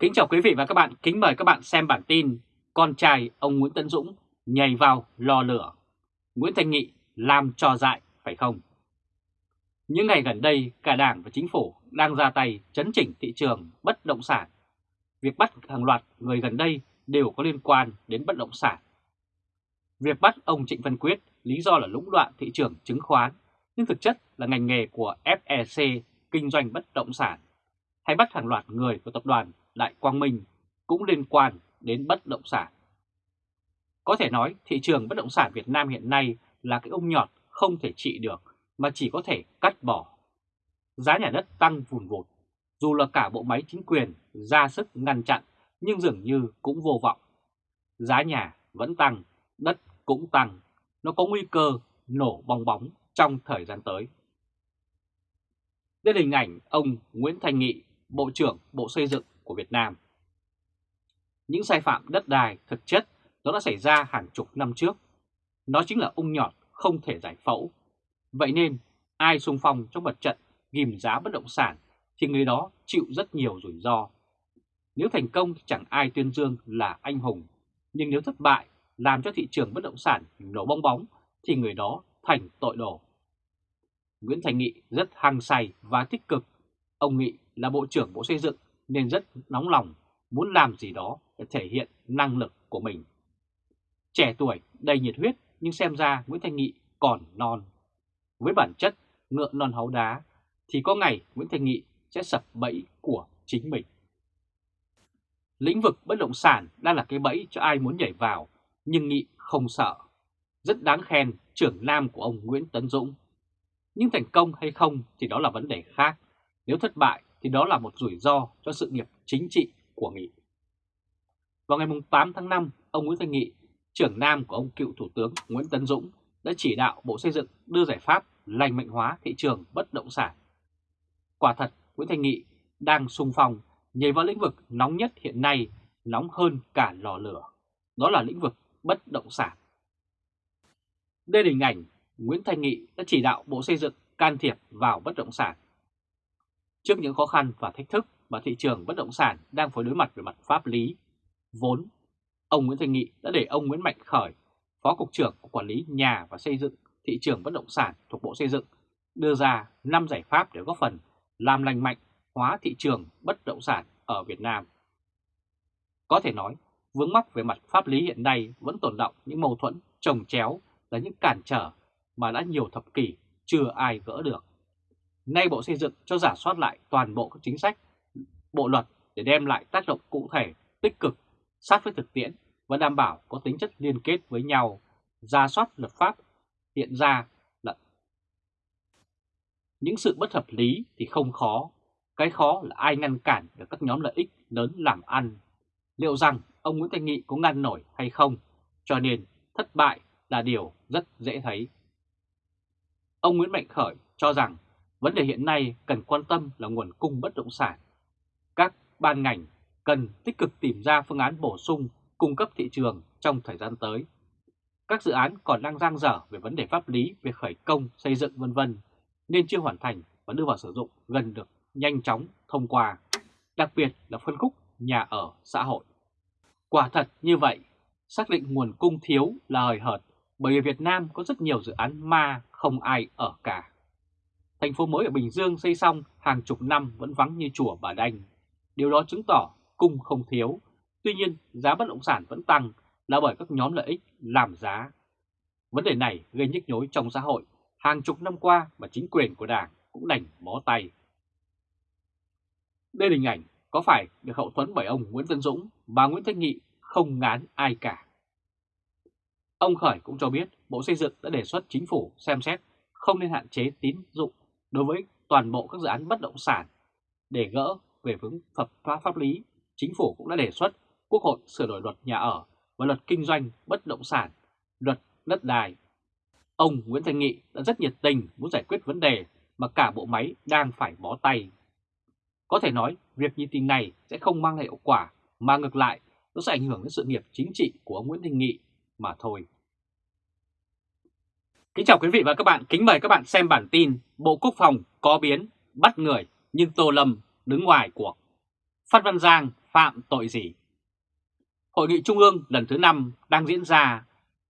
Kính chào quý vị và các bạn, kính mời các bạn xem bản tin Con trai ông Nguyễn Tấn Dũng nhảy vào lò lửa Nguyễn Thanh Nghị làm trò dại phải không? Những ngày gần đây, cả Đảng và Chính phủ đang ra tay chấn chỉnh thị trường bất động sản. Việc bắt hàng loạt người gần đây đều có liên quan đến bất động sản. Việc bắt ông Trịnh Văn Quyết lý do là lũng đoạn thị trường chứng khoán, nhưng thực chất là ngành nghề của FEC kinh doanh bất động sản. Hay bắt hàng loạt người của tập đoàn Đại Quang Minh cũng liên quan đến bất động sản. Có thể nói thị trường bất động sản Việt Nam hiện nay là cái ung nhọt không thể trị được mà chỉ có thể cắt bỏ. Giá nhà đất tăng vùn vụt, dù là cả bộ máy chính quyền ra sức ngăn chặn nhưng dường như cũng vô vọng. Giá nhà vẫn tăng, đất cũng tăng, nó có nguy cơ nổ bong bóng trong thời gian tới. Đây là hình ảnh ông Nguyễn Thành Nghị, Bộ trưởng Bộ Xây dựng của Việt Nam. Những sai phạm đất đai thực chất nó đã xảy ra hàng chục năm trước. Nó chính là ung nhọt không thể giải phẫu. Vậy nên ai xung phong trong mặt trận ghim giá bất động sản thì người đó chịu rất nhiều rủi ro. Nếu thành công thì chẳng ai tuyên dương là anh hùng, nhưng nếu thất bại làm cho thị trường bất động sản nổ bong bóng thì người đó thành tội đồ. Nguyễn Thành Nghị rất hăng say và tích cực. Ông Nghị là Bộ trưởng Bộ Xây dựng nên rất nóng lòng, muốn làm gì đó để thể hiện năng lực của mình. Trẻ tuổi, đầy nhiệt huyết nhưng xem ra Nguyễn Thanh Nghị còn non. Với bản chất ngựa non háu đá thì có ngày Nguyễn Thanh Nghị sẽ sập bẫy của chính mình. Lĩnh vực bất động sản đang là cái bẫy cho ai muốn nhảy vào, nhưng Nghị không sợ. Rất đáng khen trưởng nam của ông Nguyễn Tấn Dũng. Nhưng thành công hay không thì đó là vấn đề khác. Nếu thất bại thì đó là một rủi ro cho sự nghiệp chính trị của Nghị. Vào ngày 8 tháng 5, ông Nguyễn Thanh Nghị, trưởng nam của ông cựu Thủ tướng Nguyễn Tấn Dũng đã chỉ đạo Bộ Xây dựng đưa giải pháp lành mạnh hóa thị trường bất động sản. Quả thật, Nguyễn Thanh Nghị đang sung phong nhảy vào lĩnh vực nóng nhất hiện nay, nóng hơn cả lò lửa. Đó là lĩnh vực bất động sản. Đây là hình ảnh Nguyễn Thanh Nghị đã chỉ đạo Bộ Xây dựng can thiệp vào bất động sản. Trước những khó khăn và thách thức mà thị trường bất động sản đang phải đối mặt về mặt pháp lý, vốn, ông Nguyễn Thanh Nghị đã để ông Nguyễn Mạnh Khởi, Phó Cục trưởng của Quản lý Nhà và Xây dựng thị trường bất động sản thuộc Bộ Xây dựng, đưa ra 5 giải pháp để góp phần làm lành mạnh hóa thị trường bất động sản ở Việt Nam. Có thể nói, vướng mắc về mặt pháp lý hiện nay vẫn tồn động những mâu thuẫn trồng chéo là những cản trở mà đã nhiều thập kỷ chưa ai gỡ được. Nay Bộ Xây dựng cho giả soát lại toàn bộ các chính sách, bộ luật để đem lại tác động cụ thể, tích cực, sát với thực tiễn và đảm bảo có tính chất liên kết với nhau, giả soát luật pháp hiện ra là những sự bất hợp lý thì không khó, cái khó là ai ngăn cản được các nhóm lợi ích lớn làm ăn. Liệu rằng ông Nguyễn Thanh Nghị có ngăn nổi hay không, cho nên thất bại là điều rất dễ thấy. Ông Nguyễn Mạnh Khởi cho rằng vấn đề hiện nay cần quan tâm là nguồn cung bất động sản. Các ban ngành cần tích cực tìm ra phương án bổ sung cung cấp thị trường trong thời gian tới. Các dự án còn đang giang dở về vấn đề pháp lý về khởi công, xây dựng vân vân nên chưa hoàn thành và đưa vào sử dụng gần được nhanh chóng thông qua, đặc biệt là phân khúc nhà ở xã hội. Quả thật như vậy, xác định nguồn cung thiếu là hời hợt bởi vì Việt Nam có rất nhiều dự án ma không ai ở cả. Thành phố mới ở Bình Dương xây xong hàng chục năm vẫn vắng như chùa Bà Đanh. Điều đó chứng tỏ cung không thiếu, tuy nhiên giá bất động sản vẫn tăng là bởi các nhóm lợi ích làm giá. Vấn đề này gây nhức nhối trong xã hội hàng chục năm qua mà chính quyền của Đảng cũng đành bó tay. Đây là hình ảnh có phải được hậu thuẫn bởi ông Nguyễn Tân Dũng và Nguyễn Thanh Nghị không ngán ai cả. Ông Khởi cũng cho biết Bộ Xây dựng đã đề xuất chính phủ xem xét không nên hạn chế tín dụng đối với toàn bộ các dự án bất động sản. Để gỡ về vướng pháp pháp pháp lý, chính phủ cũng đã đề xuất Quốc hội sửa đổi luật nhà ở và luật kinh doanh bất động sản, luật đất đai. Ông Nguyễn Thanh Nghị đã rất nhiệt tình muốn giải quyết vấn đề mà cả bộ máy đang phải bó tay. Có thể nói, việc như tình này sẽ không mang lại hiệu quả, mà ngược lại, nó sẽ ảnh hưởng đến sự nghiệp chính trị của ông Nguyễn Thanh Nghị mà thôi. Kính chào quý vị và các bạn, kính mời các bạn xem bản tin Bộ Quốc phòng có biến, bắt người nhưng Tô Lâm đứng ngoài cuộc. Phát Văn Giang phạm tội gì? Hội nghị Trung ương lần thứ 5 đang diễn ra.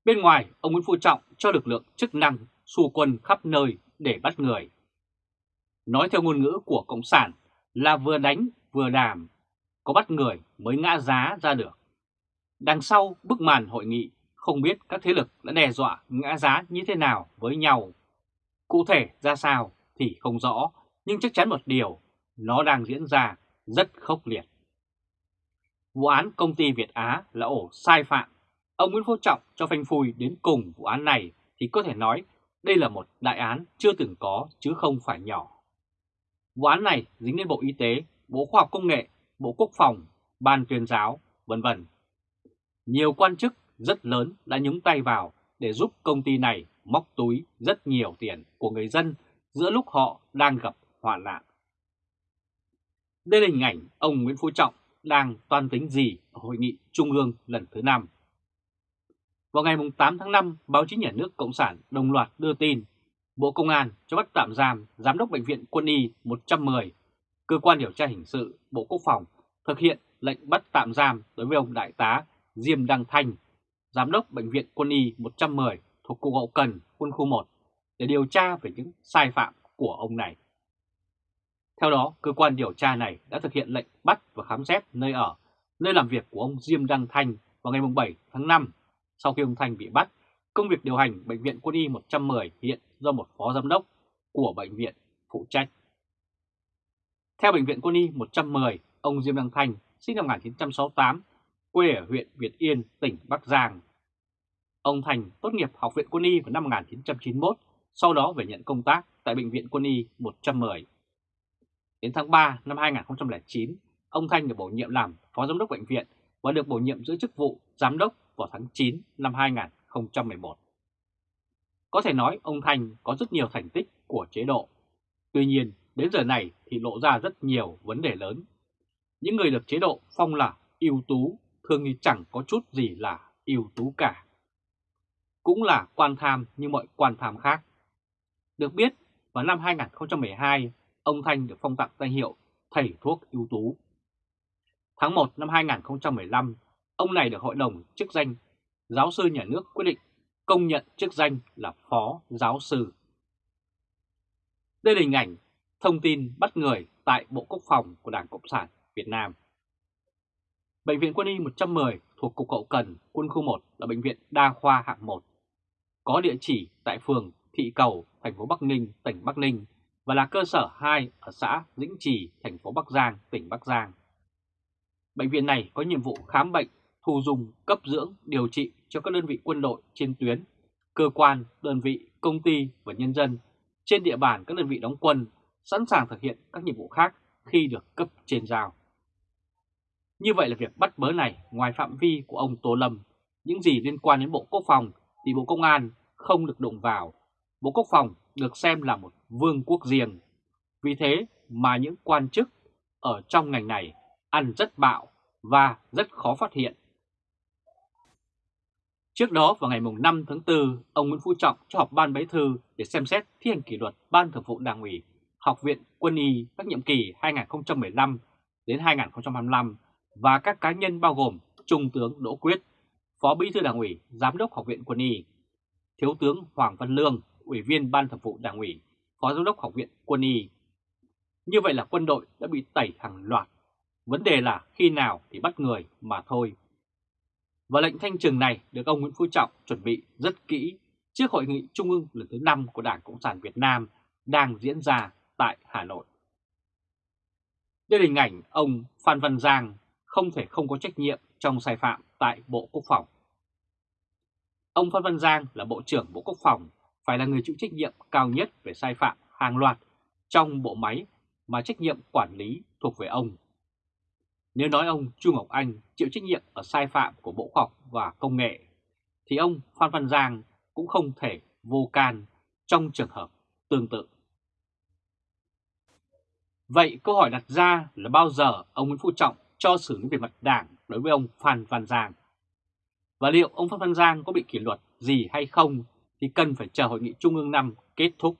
Bên ngoài, ông Nguyễn Phú Trọng cho lực lượng chức năng xua quân khắp nơi để bắt người. Nói theo ngôn ngữ của Cộng sản là vừa đánh vừa đàm, có bắt người mới ngã giá ra được. Đằng sau bức màn hội nghị không biết các thế lực đã đe dọa ngã giá như thế nào với nhau. Cụ thể ra sao thì không rõ, nhưng chắc chắn một điều, nó đang diễn ra rất khốc liệt. Vụ án công ty Việt Á là ổ sai phạm. Ông Nguyễn Phú Trọng cho phanh phui đến cùng vụ án này thì có thể nói đây là một đại án chưa từng có chứ không phải nhỏ. Vụ án này dính đến Bộ Y tế, Bộ Khoa học Công nghệ, Bộ Quốc phòng, Ban tuyên giáo, vân vân. Nhiều quan chức rất lớn đã nhúng tay vào để giúp công ty này móc túi rất nhiều tiền của người dân giữa lúc họ đang gặp hoạn nạn. Đây là hình ảnh ông Nguyễn Phú Trọng đang toan tính gì ở Hội nghị Trung ương lần thứ 5. Vào ngày 8 tháng 5, báo chí nhà nước Cộng sản đồng loạt đưa tin Bộ Công an cho bắt tạm giam Giám đốc Bệnh viện Quân y 110, Cơ quan điều tra hình sự Bộ Quốc phòng thực hiện lệnh bắt tạm giam đối với ông Đại tá Diêm Đăng Thanh, Giám đốc Bệnh viện Quân y 110 thuộc Cục Hậu Cần Quân khu 1 để điều tra về những sai phạm của ông này. Theo đó, cơ quan điều tra này đã thực hiện lệnh bắt và khám xét nơi ở, nơi làm việc của ông Diêm Đăng Thanh vào ngày 7 tháng 5. Sau khi ông Thanh bị bắt, công việc điều hành Bệnh viện Quân y 110 hiện do một phó giám đốc của bệnh viện phụ trách. Theo Bệnh viện Quân y 110, ông Diêm Đăng Thanh sinh năm 1968, quê ở huyện Việt Yên, tỉnh Bắc Giang. Ông Thành tốt nghiệp Học viện Quân y vào năm 1991, sau đó về nhận công tác tại Bệnh viện Quân y 110. Đến tháng 3 năm 2009, ông Thanh được bổ nhiệm làm Phó Giám đốc Bệnh viện và được bổ nhiệm giữ chức vụ Giám đốc vào tháng 9 năm 2011. Có thể nói ông Thanh có rất nhiều thành tích của chế độ. Tuy nhiên, đến giờ này thì lộ ra rất nhiều vấn đề lớn. Những người được chế độ phong là ưu tú thường thì chẳng có chút gì là ưu tú cả. Cũng là quan tham như mọi quan tham khác. Được biết, vào năm 2012, ông Thanh được phong tặng danh hiệu Thầy thuốc ưu tú. Tháng 1 năm 2015, ông này được Hội đồng chức danh Giáo sư Nhà nước quyết định công nhận chức danh là Phó Giáo sư. Đây là hình ảnh thông tin bắt người tại Bộ Quốc phòng của Đảng Cộng sản Việt Nam. Bệnh viện Quân y 110 thuộc Cục Hậu Cần, Quân khu 1 là bệnh viện đa khoa hạng 1. Có địa chỉ tại phường Thị Cầu, thành phố Bắc Ninh, tỉnh Bắc Ninh và là cơ sở 2 ở xã Dĩnh Trì, thành phố Bắc Giang, tỉnh Bắc Giang. Bệnh viện này có nhiệm vụ khám bệnh, thu dung, cấp dưỡng, điều trị cho các đơn vị quân đội trên tuyến, cơ quan, đơn vị, công ty và nhân dân trên địa bàn các đơn vị đóng quân sẵn sàng thực hiện các nhiệm vụ khác khi được cấp trên giao. Như vậy là việc bắt bớ này ngoài phạm vi của ông Tô Lâm, những gì liên quan đến Bộ Quốc phòng thì Bộ Công an không được đụng vào. Bộ Quốc phòng được xem là một vương quốc riêng. Vì thế mà những quan chức ở trong ngành này ăn rất bạo và rất khó phát hiện. Trước đó vào ngày 5 tháng 4, ông Nguyễn Phú Trọng cho họp ban bế thư để xem xét thi hành kỷ luật Ban Thường vụ Đảng ủy Học viện Quân y các nhiệm kỳ 2015 đến 2025 và các cá nhân bao gồm Trung tướng Đỗ Quyết, Phó Bí thư Đảng ủy, Giám đốc Học viện Quân y, Thiếu tướng Hoàng Văn Lương, Ủy viên Ban Thường vụ Đảng ủy, Phó Giám đốc Học viện Quân y. Như vậy là quân đội đã bị tẩy hàng loạt. Vấn đề là khi nào thì bắt người mà thôi. Và lệnh thanh trừng này được ông Nguyễn Phú Trọng chuẩn bị rất kỹ trước hội nghị trung ương lần thứ 5 của Đảng Cộng sản Việt Nam đang diễn ra tại Hà Nội. Đây là hình ảnh ông Phan Văn Giang không thể không có trách nhiệm trong sai phạm tại Bộ Quốc phòng. Ông Phan Văn Giang là Bộ trưởng Bộ Quốc phòng, phải là người chịu trách nhiệm cao nhất về sai phạm hàng loạt trong bộ máy mà trách nhiệm quản lý thuộc về ông. Nếu nói ông Chu Ngọc Anh chịu trách nhiệm ở sai phạm của Bộ Khoa học và Công nghệ, thì ông Phan Văn Giang cũng không thể vô can trong trường hợp tương tự. Vậy câu hỏi đặt ra là bao giờ ông Nguyễn Phú Trọng cho xử lý về mặt đảng đối với ông Phan Văn Giang? Và liệu ông Phan Văn Giang có bị kỷ luật gì hay không thì cần phải chờ hội nghị Trung ương 5 kết thúc.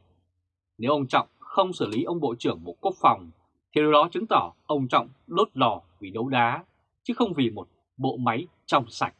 Nếu ông Trọng không xử lý ông Bộ trưởng Bộ Quốc phòng thì điều đó chứng tỏ ông Trọng đốt lò vì đấu đá, chứ không vì một bộ máy trong sạch.